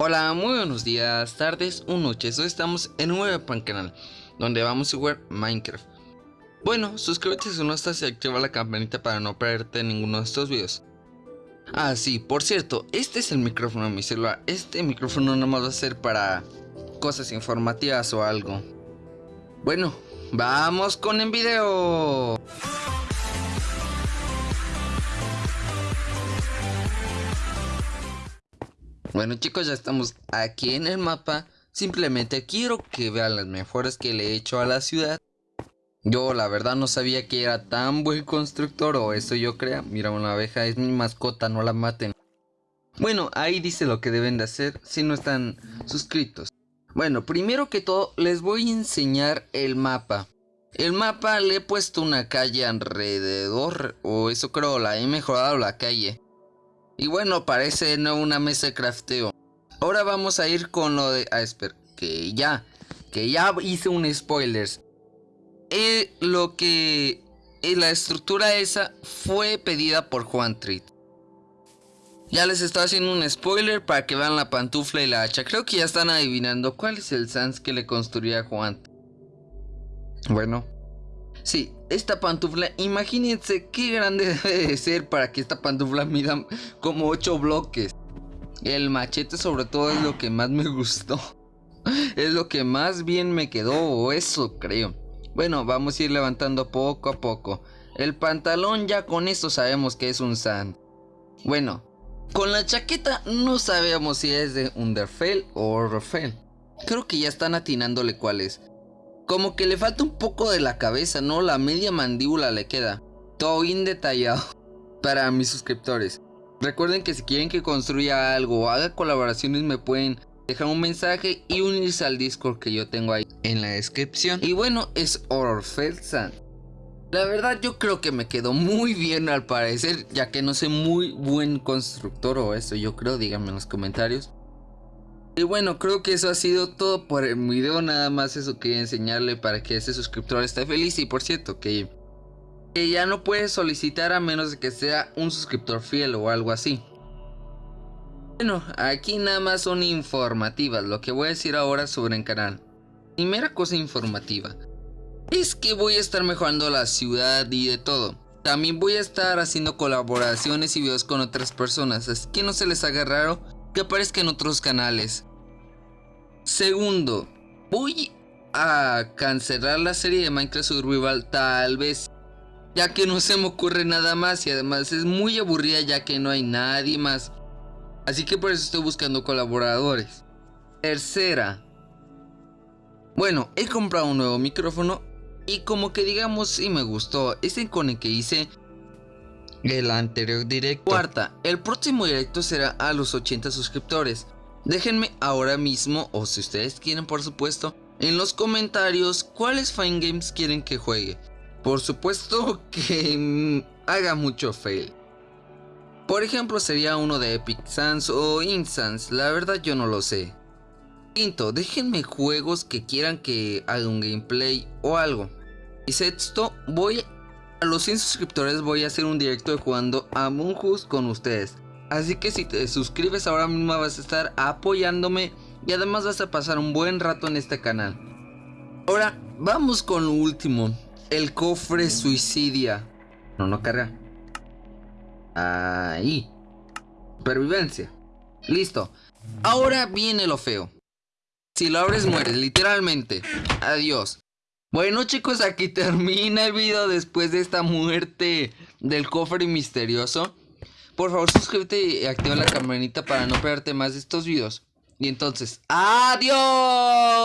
Hola, muy buenos días, tardes o noches. Hoy estamos en un nuevo pan canal donde vamos a jugar Minecraft. Bueno, suscríbete si no estás y activa la campanita para no perderte ninguno de estos videos. Ah, sí, por cierto, este es el micrófono de mi celular. Este micrófono no más va a ser para cosas informativas o algo. Bueno, vamos con el video. Bueno chicos, ya estamos aquí en el mapa. Simplemente quiero que vean las mejoras que le he hecho a la ciudad. Yo la verdad no sabía que era tan buen constructor o eso yo creo. Mira, una abeja es mi mascota, no la maten. Bueno, ahí dice lo que deben de hacer si no están suscritos. Bueno, primero que todo les voy a enseñar el mapa. El mapa le he puesto una calle alrededor, o eso creo, la he mejorado la calle. Y bueno, parece no una mesa de crafteo. Ahora vamos a ir con lo de... Ah, espera, que ya, que ya hice un spoilers. Eh, lo que... Eh, la estructura esa fue pedida por Juan Treat. Ya les estoy haciendo un spoiler para que vean la pantufla y la hacha. Creo que ya están adivinando cuál es el sans que le construía Juan. Bueno, Sí, esta pantufla, imagínense qué grande debe de ser para que esta pantufla mida como 8 bloques. El machete sobre todo es lo que más me gustó. Es lo que más bien me quedó, o eso creo. Bueno, vamos a ir levantando poco a poco. El pantalón ya con esto sabemos que es un sand. Bueno, con la chaqueta no sabemos si es de Underfell o Rofell. Creo que ya están atinándole cuál es. Como que le falta un poco de la cabeza, ¿no? La media mandíbula le queda. Todo bien detallado para mis suscriptores. Recuerden que si quieren que construya algo o haga colaboraciones me pueden dejar un mensaje y unirse al Discord que yo tengo ahí en la descripción. Y bueno, es Orfelsan. La verdad yo creo que me quedó muy bien al parecer, ya que no sé muy buen constructor o eso yo creo, díganme en los comentarios. Y bueno, creo que eso ha sido todo por el video, nada más eso quería enseñarle para que ese suscriptor esté feliz y por cierto que, ya no puede solicitar a menos de que sea un suscriptor fiel o algo así. Bueno, aquí nada más son informativas, lo que voy a decir ahora sobre el canal. Primera cosa informativa, es que voy a estar mejorando la ciudad y de todo. También voy a estar haciendo colaboraciones y videos con otras personas, así que no se les haga raro que aparezca en otros canales. Segundo, voy a cancelar la serie de Minecraft Survival tal vez. Ya que no se me ocurre nada más y además es muy aburrida ya que no hay nadie más. Así que por eso estoy buscando colaboradores. Tercera. Bueno, he comprado un nuevo micrófono y como que digamos si me gustó. Ese con el que hice el anterior directo. Cuarta, el próximo directo será a los 80 suscriptores. Déjenme ahora mismo, o si ustedes quieren por supuesto, en los comentarios cuáles Fine Games quieren que juegue. Por supuesto que mm, haga mucho fail. Por ejemplo sería uno de Epic Sans o Insans, la verdad yo no lo sé. Quinto, déjenme juegos que quieran que haga un gameplay o algo. Y sexto, voy a los 100 suscriptores voy a hacer un directo de jugando a Moonhouse con ustedes. Así que si te suscribes ahora mismo vas a estar apoyándome y además vas a pasar un buen rato en este canal. Ahora vamos con lo último, el cofre suicidia. No, no carga. Ahí. Supervivencia. Listo. Ahora viene lo feo. Si lo abres mueres, literalmente. Adiós. Bueno chicos, aquí termina el video después de esta muerte del cofre misterioso. Por favor suscríbete y activa la campanita para no perderte más de estos videos. Y entonces, ¡adiós!